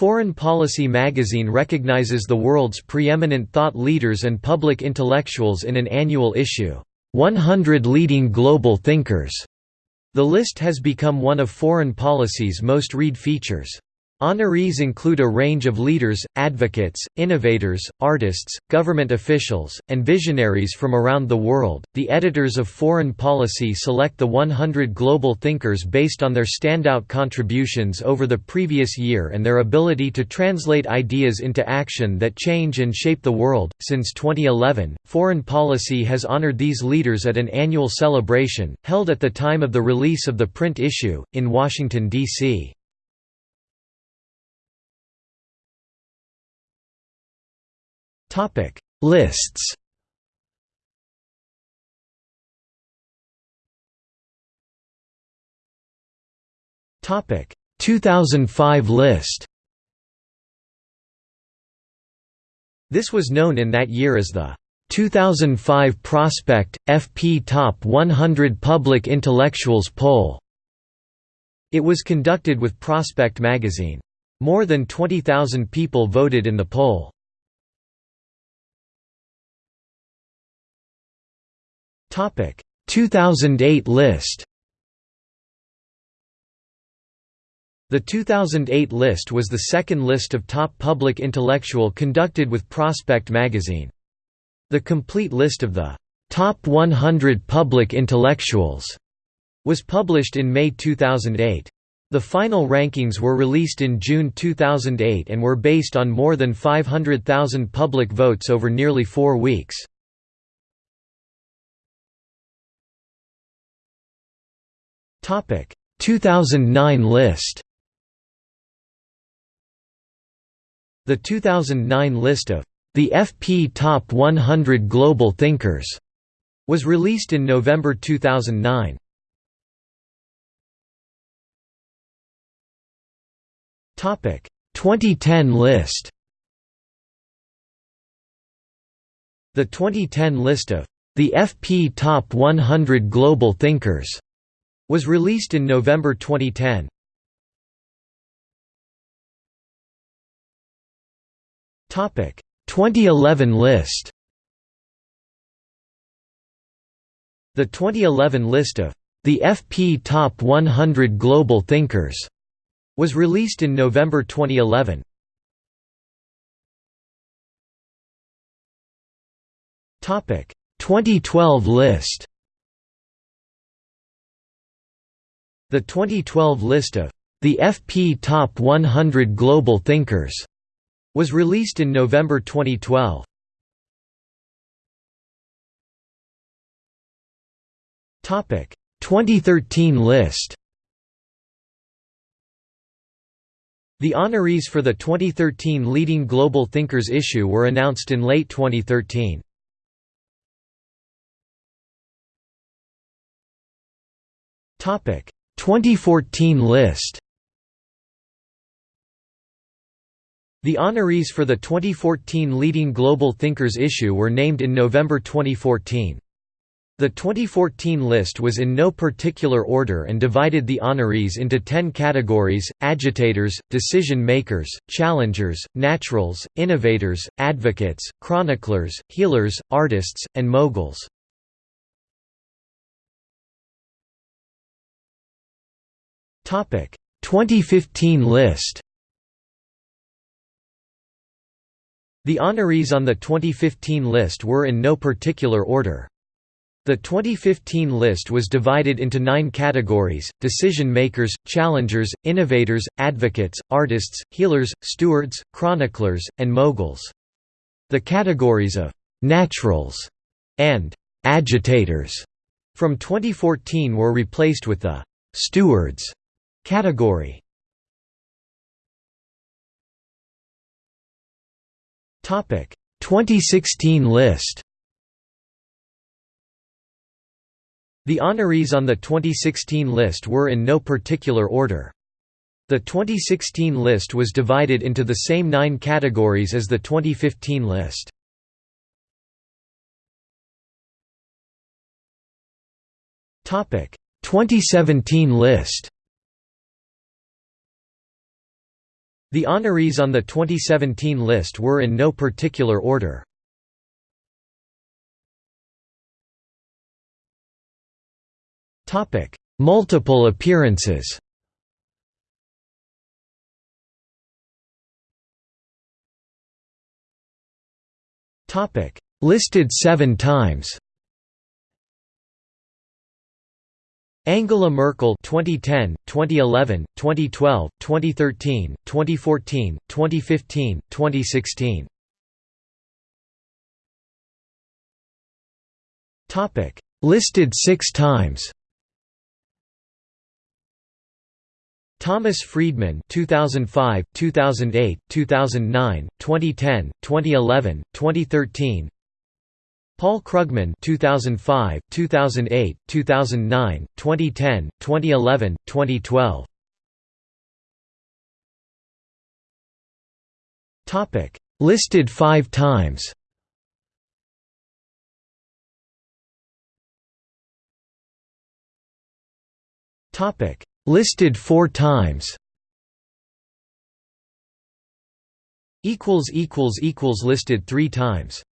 Foreign Policy magazine recognizes the world's preeminent thought leaders and public intellectuals in an annual issue, 100 Leading Global Thinkers. The list has become one of Foreign Policy's most read features. Honorees include a range of leaders, advocates, innovators, artists, government officials, and visionaries from around the world. The editors of Foreign Policy select the 100 global thinkers based on their standout contributions over the previous year and their ability to translate ideas into action that change and shape the world. Since 2011, Foreign Policy has honored these leaders at an annual celebration, held at the time of the release of the print issue, in Washington, D.C. Topic Lists Topic 2005 list This was known in that year as the 2005 Prospect FP Top 100 Public Intellectuals Poll. It was conducted with Prospect magazine. More than 20,000 people voted in the poll. Topic 2008 list. The 2008 list was the second list of top public intellectual conducted with Prospect magazine. The complete list of the top 100 public intellectuals was published in May 2008. The final rankings were released in June 2008 and were based on more than 500,000 public votes over nearly four weeks. Topic 2009 list. The 2009 list of the FP Top 100 Global Thinkers was released in November 2009. Topic 2010 list. The 2010 list of the FP Top 100 Global Thinkers was released in November 2010. Topic 2011 list. The 2011 list of the FP Top 100 Global Thinkers was released in November 2011. Topic 2012 list. The 2012 list of the FP Top 100 Global Thinkers was released in November 2012. Topic 2013 list. The honorees for the 2013 Leading Global Thinkers issue were announced in late 2013. Topic 2014 list The honorees for the 2014 Leading Global Thinkers issue were named in November 2014. The 2014 list was in no particular order and divided the honorees into 10 categories, agitators, decision-makers, challengers, naturals, innovators, advocates, chroniclers, healers, artists, and moguls. 2015 list. The honorees on the 2015 list were in no particular order. The 2015 list was divided into nine categories, decision-makers, challengers, innovators, advocates, artists, healers, stewards, chroniclers, and moguls. The categories of «naturals» and «agitators» from 2014 were replaced with the «stewards» Category. Topic. 2016 list. The honorees on the 2016 list were in no particular order. The 2016 list was divided into the same nine categories as the 2015 list. Topic. 2017 list The honorees on the 2017 list were in no particular order. Multiple appearances Listed seven times Angela Merkel 2010, 2011, 2012, 2013, 2014, 2015, 2016. Topic Listed 6 times. Thomas Friedman 2005, 2008, 2009, 2010, 2011, 2013. Paul Krugman 2005, 2008, 2009, 2010, 2011, 2012. Topic Listed 5 times. Topic Listed 4 times. equals equals equals listed 3 times.